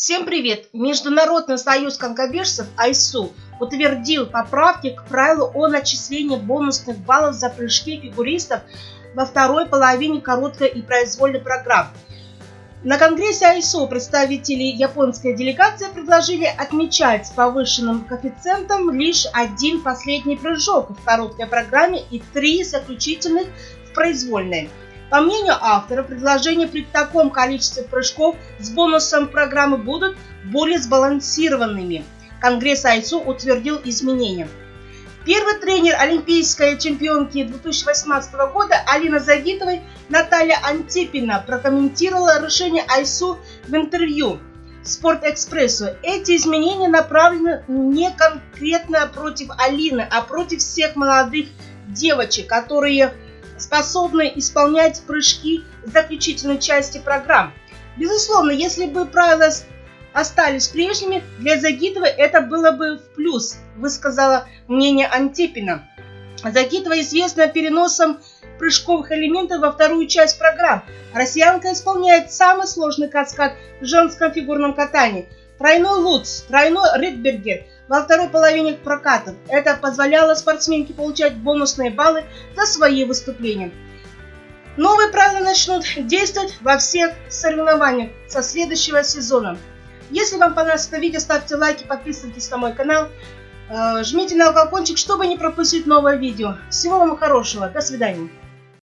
Всем привет! Международный союз конькобежцев АИСУ утвердил поправки к правилу о начислении бонусных баллов за прыжки фигуристов во второй половине короткой и произвольной программ. На конгрессе АИСУ представители японской делегации предложили отмечать с повышенным коэффициентом лишь один последний прыжок в короткой программе и три заключительных в произвольной. По мнению автора, предложения при таком количестве прыжков с бонусом программы будут более сбалансированными. Конгресс АИСУ утвердил изменения. Первый тренер олимпийской чемпионки 2018 года Алина Загитовой Наталья Антипина прокомментировала решение АИСУ в интервью Спортэкспрессу. Эти изменения направлены не конкретно против Алины, а против всех молодых девочек, которые способны исполнять прыжки в заключительной части программ. Безусловно, если бы правила остались прежними, для Загитова это было бы в плюс, высказала мнение Антипина. Загитова известна переносом прыжковых элементов во вторую часть программ. Россиянка исполняет самый сложный каскад в женском фигурном катании. Тройной луц, тройной ридбергер – во второй половине прокатов. Это позволяло спортсменке получать бонусные баллы за свои выступления. Новые правила начнут действовать во всех соревнованиях со следующего сезона. Если вам понравилось это видео, ставьте лайки, подписывайтесь на мой канал, э, жмите на колокольчик, чтобы не пропустить новое видео. Всего вам хорошего, до свидания.